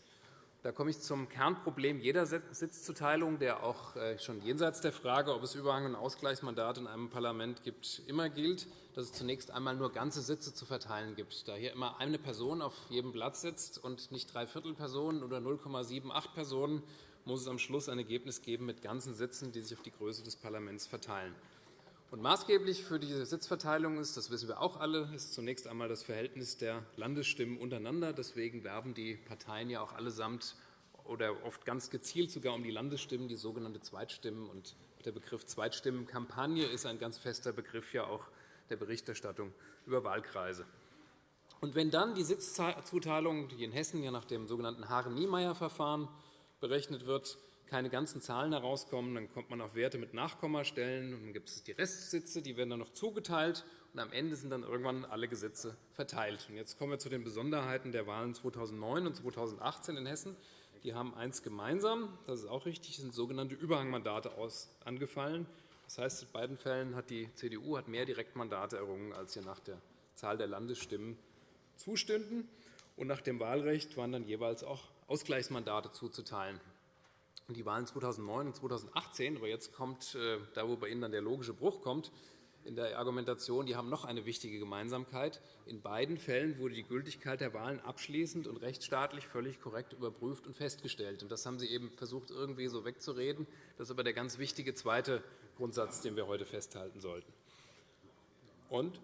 Da komme ich zum Kernproblem jeder Sitzzuteilung, der auch äh, schon jenseits der Frage, ob es Überhang- und Ausgleichsmandate in einem Parlament gibt, immer gilt, dass es zunächst einmal nur ganze Sitze zu verteilen gibt. Da hier immer eine Person auf jedem Platz sitzt und nicht Dreiviertel Personen oder 0,78 Personen, muss es am Schluss ein Ergebnis geben mit ganzen Sitzen, die sich auf die Größe des Parlaments verteilen. Und maßgeblich für diese Sitzverteilung ist, das wissen wir auch alle, ist zunächst einmal das Verhältnis der Landesstimmen untereinander. Deswegen werben die Parteien ja auch allesamt oder oft ganz gezielt sogar um die Landesstimmen, die sogenannte Zweitstimmen. Und der Begriff Zweitstimmenkampagne ist ein ganz fester Begriff ja auch der Berichterstattung über Wahlkreise. Und wenn dann die Sitzzuteilung, die in Hessen ja nach dem sogenannten Haren-Niemeyer-Verfahren berechnet wird, keine ganzen Zahlen herauskommen, dann kommt man auf Werte mit Nachkommastellen. Und dann gibt es die Restsitze, die werden dann noch zugeteilt. Und am Ende sind dann irgendwann alle Gesetze verteilt. Und jetzt kommen wir zu den Besonderheiten der Wahlen 2009 und 2018 in Hessen. Die haben eins gemeinsam, das ist auch richtig, sind sogenannte Überhangmandate angefallen. Das heißt, in beiden Fällen hat die CDU mehr Direktmandate errungen, als ihr nach der Zahl der Landesstimmen zustünden. Und nach dem Wahlrecht waren dann jeweils auch Ausgleichsmandate zuzuteilen. Die Wahlen 2009 und 2018, aber jetzt kommt äh, da, wo bei Ihnen dann der logische Bruch kommt, in der Argumentation, die haben noch eine wichtige Gemeinsamkeit. In beiden Fällen wurde die Gültigkeit der Wahlen abschließend und rechtsstaatlich völlig korrekt überprüft und festgestellt. Das haben Sie eben versucht, irgendwie so wegzureden. Das ist aber der ganz wichtige zweite Grundsatz, den wir heute festhalten sollten. Und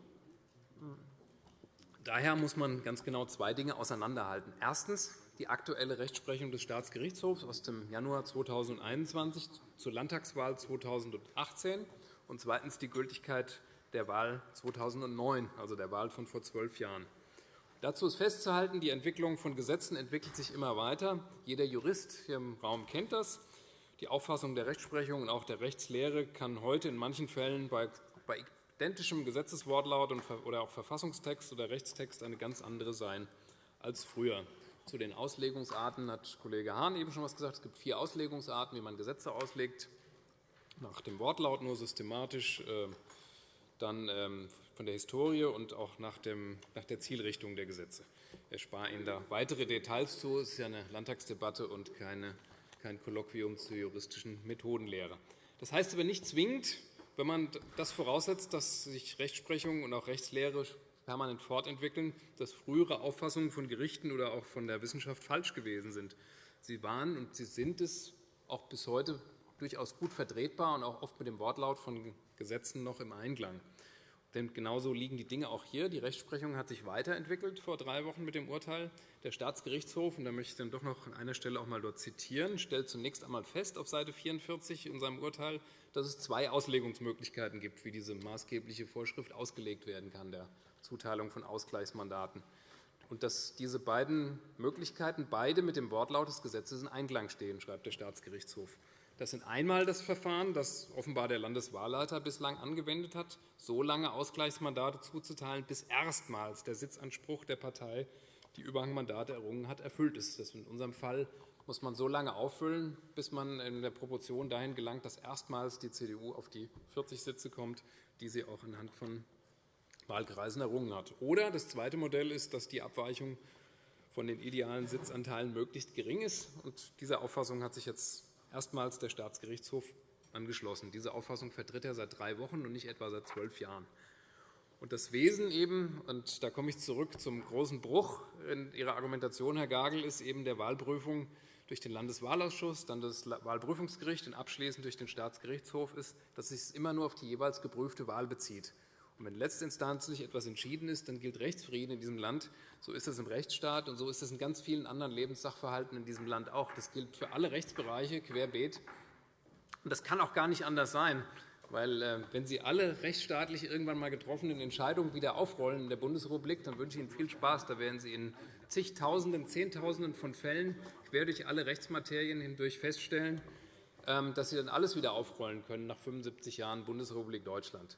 daher muss man ganz genau zwei Dinge auseinanderhalten. Erstens die aktuelle Rechtsprechung des Staatsgerichtshofs aus dem Januar 2021 zur Landtagswahl 2018 und zweitens die Gültigkeit der Wahl 2009, also der Wahl von vor zwölf Jahren. Dazu ist festzuhalten, die Entwicklung von Gesetzen entwickelt sich immer weiter. Jeder Jurist hier im Raum kennt das. Die Auffassung der Rechtsprechung und auch der Rechtslehre kann heute in manchen Fällen bei identischem Gesetzeswortlaut oder auch Verfassungstext oder Rechtstext eine ganz andere sein als früher. Zu den Auslegungsarten hat Kollege Hahn eben schon etwas gesagt. Es gibt vier Auslegungsarten, wie man Gesetze auslegt. Nach dem Wortlaut nur systematisch, äh, dann ähm, von der Historie und auch nach der Zielrichtung der Gesetze. Ich erspare Ihnen da weitere Details zu. Es ist ja eine Landtagsdebatte und kein Kolloquium zur juristischen Methodenlehre. Das heißt aber nicht zwingend, wenn man das voraussetzt, dass sich Rechtsprechung und auch Rechtslehre permanent fortentwickeln, dass frühere Auffassungen von Gerichten oder auch von der Wissenschaft falsch gewesen sind. Sie waren und sie sind es auch bis heute durchaus gut vertretbar und auch oft mit dem Wortlaut von Gesetzen noch im Einklang. Denn genauso liegen die Dinge auch hier. Die Rechtsprechung hat sich weiterentwickelt vor drei Wochen mit dem Urteil. Der Staatsgerichtshof, und da möchte ich dann doch noch an einer Stelle auch mal dort zitieren, stellt zunächst einmal fest auf Seite 44 in seinem Urteil, dass es zwei Auslegungsmöglichkeiten gibt, wie diese maßgebliche Vorschrift ausgelegt werden kann. Der Zuteilung von Ausgleichsmandaten und dass diese beiden Möglichkeiten beide mit dem Wortlaut des Gesetzes in Einklang stehen, schreibt der Staatsgerichtshof. Das sind einmal das Verfahren, das offenbar der Landeswahlleiter bislang angewendet hat, so lange Ausgleichsmandate zuzuteilen, bis erstmals der Sitzanspruch der Partei, die Überhangmandate errungen hat, erfüllt ist. Das in unserem Fall muss man so lange auffüllen, bis man in der Proportion dahin gelangt, dass erstmals die CDU auf die 40 Sitze kommt, die sie auch anhand von Wahlkreisen errungen hat. Oder das zweite Modell ist, dass die Abweichung von den idealen Sitzanteilen möglichst gering ist. Und dieser Auffassung hat sich jetzt erstmals der Staatsgerichtshof angeschlossen. Diese Auffassung vertritt er seit drei Wochen und nicht etwa seit zwölf Jahren. Und das Wesen eben, und da komme ich zurück zum großen Bruch in Ihrer Argumentation, Herr Gagel, ist eben der Wahlprüfung durch den Landeswahlausschuss, dann das Wahlprüfungsgericht und abschließend durch den Staatsgerichtshof ist, dass es sich immer nur auf die jeweils geprüfte Wahl bezieht. Und wenn letztinstanzlich etwas entschieden ist, dann gilt Rechtsfrieden in diesem Land. So ist es im Rechtsstaat, und so ist es in ganz vielen anderen Lebenssachverhalten in diesem Land auch. Das gilt für alle Rechtsbereiche querbeet. Das kann auch gar nicht anders sein. Weil, äh, wenn Sie alle rechtsstaatlich irgendwann einmal getroffenen Entscheidungen wieder aufrollen in der Bundesrepublik, dann wünsche ich Ihnen viel Spaß. Da werden Sie in zigtausenden, Zehntausenden von Fällen quer durch alle Rechtsmaterien hindurch feststellen, ähm, dass Sie dann alles wieder aufrollen können nach 75 Jahren Bundesrepublik Deutschland.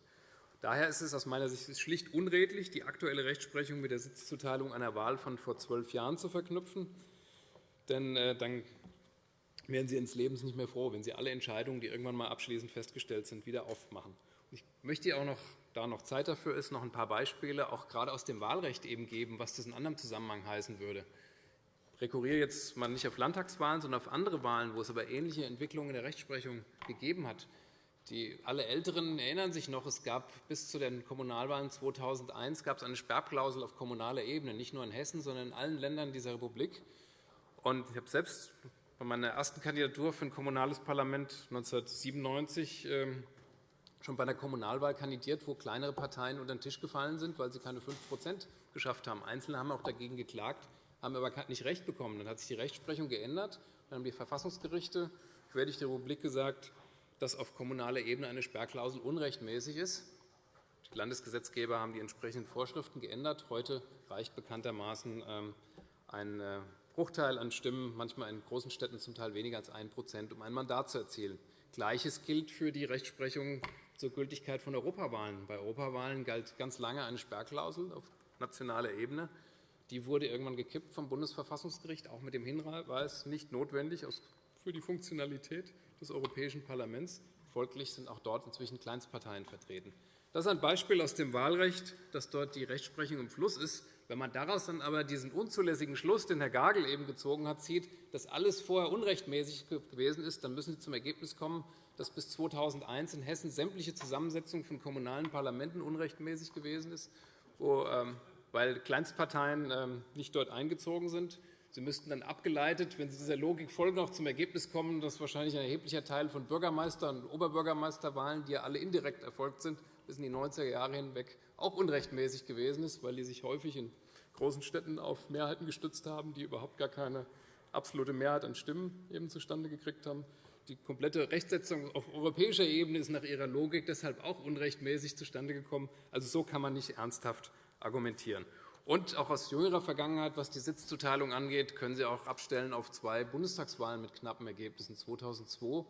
Daher ist es aus meiner Sicht schlicht unredlich, die aktuelle Rechtsprechung mit der Sitzzuteilung einer Wahl von vor zwölf Jahren zu verknüpfen. Denn äh, dann werden Sie ins Lebens nicht mehr froh, wenn Sie alle Entscheidungen, die irgendwann einmal abschließend festgestellt sind, wieder aufmachen. Ich möchte auch noch, da noch Zeit dafür ist, noch ein paar Beispiele auch gerade aus dem Wahlrecht eben geben, was das in anderem Zusammenhang heißen würde. Ich rekurriere jetzt mal nicht auf Landtagswahlen, sondern auf andere Wahlen, wo es aber ähnliche Entwicklungen in der Rechtsprechung gegeben hat. Die, alle Älteren erinnern sich noch, es gab bis zu den Kommunalwahlen 2001 gab es eine Sperrklausel auf kommunaler Ebene, nicht nur in Hessen, sondern in allen Ländern dieser Republik. Und ich habe selbst bei meiner ersten Kandidatur für ein kommunales Parlament 1997 ähm, schon bei einer Kommunalwahl kandidiert, wo kleinere Parteien unter den Tisch gefallen sind, weil sie keine 5% geschafft haben. Einzelne haben auch dagegen geklagt, haben aber nicht Recht bekommen. Dann hat sich die Rechtsprechung geändert. Dann haben die Verfassungsgerichte quer durch die Republik gesagt, dass auf kommunaler Ebene eine Sperrklausel unrechtmäßig ist. Die Landesgesetzgeber haben die entsprechenden Vorschriften geändert. Heute reicht bekanntermaßen ähm, ein äh, Bruchteil an Stimmen, manchmal in großen Städten zum Teil weniger als 1% um ein Mandat zu erzielen. Gleiches gilt für die Rechtsprechung zur Gültigkeit von Europawahlen. Bei Europawahlen galt ganz lange eine Sperrklausel auf nationaler Ebene. Die wurde irgendwann gekippt vom Bundesverfassungsgericht, auch mit dem Hinweis, nicht notwendig für die Funktionalität des Europäischen Parlaments. Folglich sind auch dort inzwischen Kleinstparteien vertreten. Das ist ein Beispiel aus dem Wahlrecht, dass dort die Rechtsprechung im Fluss ist. Wenn man daraus dann aber diesen unzulässigen Schluss, den Herr Gagel eben gezogen hat, zieht, dass alles vorher unrechtmäßig gewesen ist, dann müssen Sie zum Ergebnis kommen, dass bis 2001 in Hessen sämtliche Zusammensetzung von kommunalen Parlamenten unrechtmäßig gewesen ist, ähm, weil Kleinstparteien ähm, nicht dort eingezogen sind. Sie müssten dann abgeleitet, wenn Sie dieser Logik folgen, noch zum Ergebnis kommen, dass wahrscheinlich ein erheblicher Teil von Bürgermeister- und Oberbürgermeisterwahlen, die ja alle indirekt erfolgt sind, bis in die 90er Jahre hinweg auch unrechtmäßig gewesen ist, weil die sich häufig in großen Städten auf Mehrheiten gestützt haben, die überhaupt gar keine absolute Mehrheit an Stimmen eben zustande gekriegt haben. Die komplette Rechtsetzung auf europäischer Ebene ist nach ihrer Logik deshalb auch unrechtmäßig zustande gekommen. Also so kann man nicht ernsthaft argumentieren. Und auch aus jüngerer Vergangenheit, was die Sitzzuteilung angeht, können Sie auch abstellen auf zwei Bundestagswahlen mit knappen Ergebnissen. 2002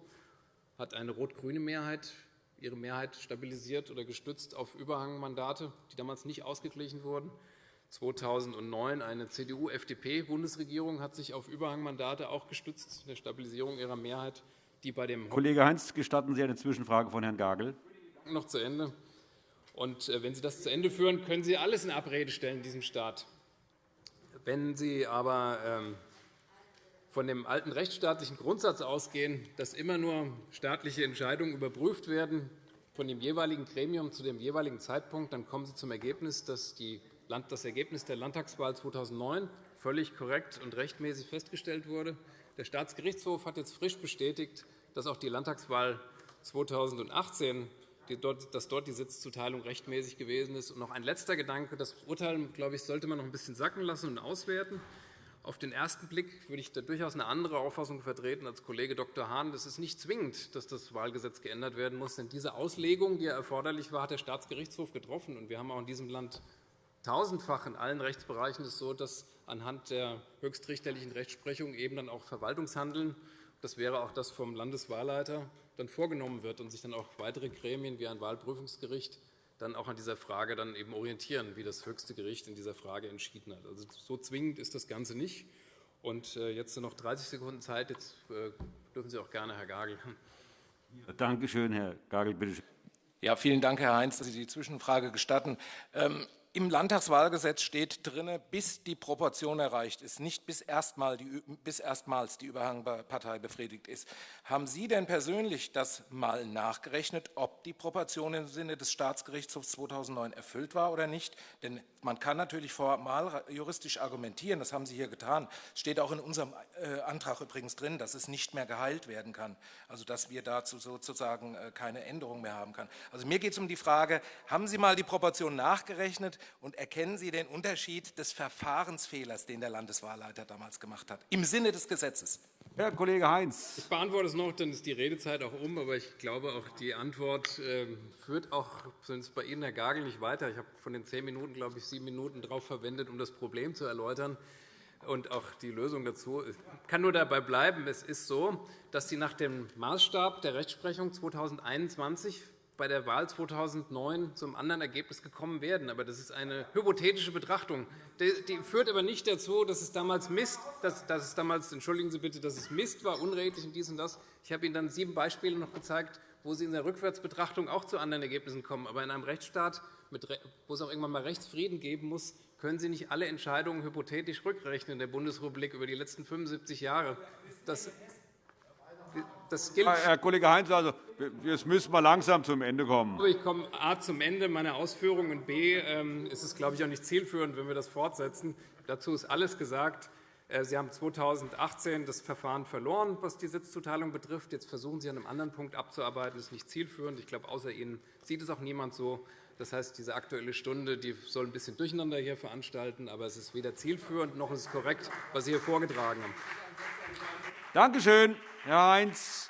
hat eine rot-grüne Mehrheit ihre Mehrheit stabilisiert oder gestützt auf Überhangmandate, die damals nicht ausgeglichen wurden. 2009 eine CDU-FDP-Bundesregierung hat sich auf Überhangmandate auch gestützt, der Stabilisierung ihrer Mehrheit, die bei dem Kollege Heinz, gestatten Sie eine Zwischenfrage von Herrn Gagel? Noch zu Ende. Und äh, wenn Sie das zu Ende führen, können Sie alles in Abrede stellen in diesem Staat. Wenn Sie aber ähm, von dem alten rechtsstaatlichen Grundsatz ausgehen, dass immer nur staatliche Entscheidungen überprüft werden von dem jeweiligen Gremium zu dem jeweiligen Zeitpunkt, dann kommen Sie zum Ergebnis, dass das Ergebnis der Landtagswahl 2009 völlig korrekt und rechtmäßig festgestellt wurde. Der Staatsgerichtshof hat jetzt frisch bestätigt, dass auch die Landtagswahl 2018 dass dort die Sitzzuteilung rechtmäßig gewesen ist. Und noch ein letzter Gedanke. Das Urteil glaube ich, sollte man noch ein bisschen sacken lassen und auswerten. Auf den ersten Blick würde ich da durchaus eine andere Auffassung vertreten als Kollege Dr. Hahn. Es ist nicht zwingend, dass das Wahlgesetz geändert werden muss. Denn diese Auslegung, die erforderlich war, hat der Staatsgerichtshof getroffen. Und wir haben auch in diesem Land tausendfach in allen Rechtsbereichen es so, dass anhand der höchstrichterlichen Rechtsprechung eben dann auch Verwaltungshandeln, das wäre auch das vom Landeswahlleiter, dann vorgenommen wird und sich dann auch weitere Gremien wie ein Wahlprüfungsgericht dann auch an dieser Frage dann eben orientieren, wie das höchste Gericht in dieser Frage entschieden hat. Also so zwingend ist das Ganze nicht. Und äh, jetzt noch 30 Sekunden Zeit. Jetzt äh, dürfen Sie auch gerne, Herr Gagel. Danke schön, Herr Gagel. Bitte schön. Ja, vielen Dank, Herr Heinz, dass Sie die Zwischenfrage gestatten. Im Landtagswahlgesetz steht drin, bis die Proportion erreicht ist, nicht bis, erstmal die, bis erstmals die Überhangpartei befriedigt ist. Haben Sie denn persönlich das mal nachgerechnet, ob die Proportion im Sinne des Staatsgerichtshofs 2009 erfüllt war oder nicht? Denn man kann natürlich formal juristisch argumentieren, das haben Sie hier getan. Es steht auch in unserem äh, Antrag übrigens drin, dass es nicht mehr geheilt werden kann, also dass wir dazu sozusagen äh, keine Änderung mehr haben können. Also mir geht es um die Frage, haben Sie mal die Proportion nachgerechnet, Und erkennen Sie den Unterschied des Verfahrensfehlers, den der Landeswahlleiter damals gemacht hat, im Sinne des Gesetzes? Herr Kollege Heinz. Ich beantworte es noch, dann ist die Redezeit auch um. Aber ich glaube, auch die Antwort ähm, führt auch zumindest bei Ihnen, Herr Gagel, nicht weiter. Ich habe von den zehn Minuten, glaube ich, sieben Minuten darauf verwendet, um das Problem zu erläutern und auch die Lösung dazu. Ich kann nur dabei bleiben, es ist so, dass Sie nach dem Maßstab der Rechtsprechung 2021 bei der Wahl 2009 zum anderen Ergebnis gekommen werden. Aber das ist eine hypothetische Betrachtung. Die führt aber nicht dazu, dass es damals Mist, dass, dass es damals, entschuldigen Sie bitte, dass es Mist war, unredlich und dies und das. Ich habe Ihnen dann sieben Beispiele noch gezeigt, wo Sie in der Rückwärtsbetrachtung auch zu anderen Ergebnissen kommen. Aber in einem Rechtsstaat, wo es auch irgendwann einmal Rechtsfrieden geben muss, können Sie nicht alle Entscheidungen hypothetisch rückrechnen in der Bundesrepublik über die letzten 75 Jahre. Das, das gilt Herr Kollege Heinz, also, jetzt müssen wir langsam zum Ende kommen. Ich komme A zum Ende meiner Ausführungen und B ähm, ist es, glaube ich, auch nicht zielführend, wenn wir das fortsetzen. Dazu ist alles gesagt. Äh, Sie haben 2018 das Verfahren verloren, was die Sitzzuteilung betrifft. Jetzt versuchen Sie an einem anderen Punkt abzuarbeiten. Das ist nicht zielführend. Ich glaube, außer Ihnen sieht es auch niemand so. Das heißt, diese Aktuelle Stunde die soll ein bisschen Durcheinander hier veranstalten, aber es ist weder zielführend noch ist es korrekt, was Sie hier vorgetragen haben. Danke schön, Herr Heinz.